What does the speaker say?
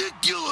ridiculous.